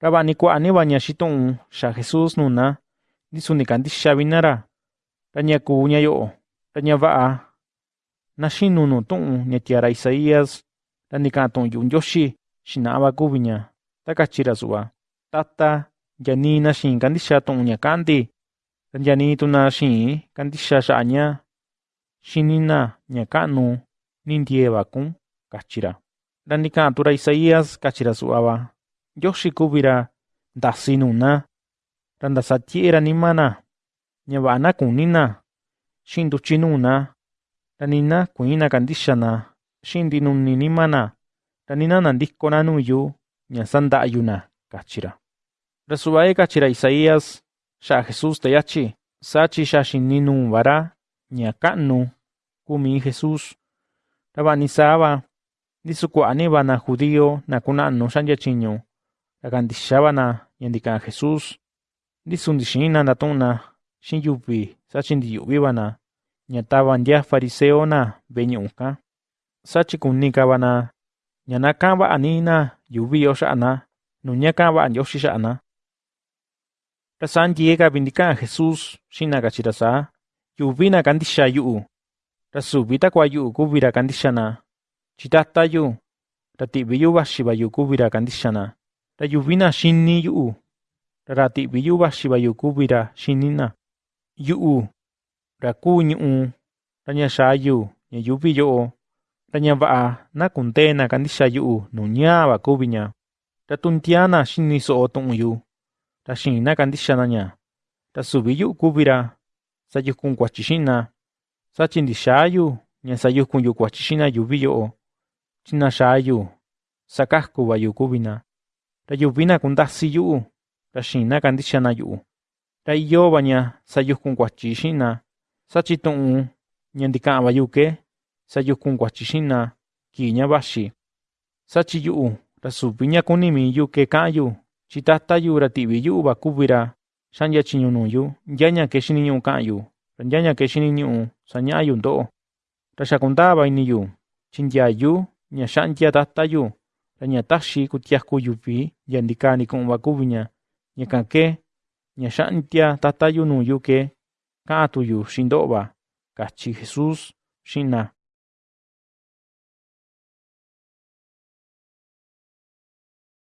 Ra va'a ni kua'a ni va ña xitu'un xa Jesús nuna, ndisu ni kandixa vi na ra. Ra ña kuu ña yo'o, ra ña va'a. Na xinu nuu tu'un ña tiaa ra Isaías, ra ni ka'an tu'un Ndioxi xina'a va kuvi ña, ta kachi ra su'va: Tata, nya nii na xiin kandixa tu'un ña ka'an ndi, ra nya nii tu na xiin kandixa xa'a ña. Ka'nu ni ndiee va kun, kachi ra. Ra ni ka'an tu ra Isaías kachi ra Yoshikupira ndasinuna randasatyera nimana ñavana kunina xintuchinuna ranina kuina kandixana xintinuni nimana ranina nandískona nuyu ña sanda'yuna kachira. Rasuvae kachira isaías ya jesús teyachi sachi yaxininu vará ña kumi jesús ra va'a ni judío na tyiñu, ra kandixa va na ña ndi ka'an Jesús, ndisu ndi xiin na ndatu'un na xi'in yuvi saa chi ndi yu'vi va na ña tava ndia fariseo na ve'e ñu'ú kan, saa chi kuni ka va na ña na ka'an va'a ni na yuvi yo xa'a na nuu ña ka'an va'a Ndioxi xa'a na. Ra saa ndiee ka vi ndi ka'an Jesús xi'in na kachi ra saa: ―Yuvi na kandixa yu'u, ra suvi takua yu'u kuvi ra kandixa na, chi Tata yu, ra ti'vi yu'u vaxi va yu kuvi ra kandixa na. Ra yuvi na xini yu'u, ra ra ti'vi yu'u vaxi va yu kuvi ra xini na. Yu'u, ra kuu ñu'ú, ra ña xaa yu ña yuuvi yo'o, ra ña va'a. Na kundee na kandixa yu'u. Nuu ñaa va kuvi ña. Ra tu ntiaa na xini so'o tu'un yu, ra xiin na kandixa na ña, ra suvi yu'u kuvi ra. Sayukun kuatyi xi'in na, saa chi ndi xaa yu ña sayukun yu kuatyi xi'in na yuuvi yo'o, chi na. xaa Ra yuvi na kundasi yu'u, ra xiin na kandixa na yu'u, ra iyo va ña sayukun kuatyi xi'in na, saa chi tu'un ña ndi ka'an va yu ke sayukun kuatyi xi'in na kii ña vaxi. Saa chi yu'u ra kuni mii yu ke ka'an yu, chi Tata yu ra ti'vi yu'u va kuvi ra xa'ndia tyiñu nuu yu nyaña ke xiniñu'u ka'an yu, ra nyaña ke xiniñu'u saña'a yu ndo'o. Ra xa kundaa va ini yu chi ndyayu ña xa'ndia Tata yu, ra ña taxi kutiaku yuvi nya ndikaa ndiku'un va kuvi ña, ñakan ke ña xa'ndia Tata yu nuu yu ke. Ka'an tu yu xi'in ndo'o va ―kachi Jesús xi'in na.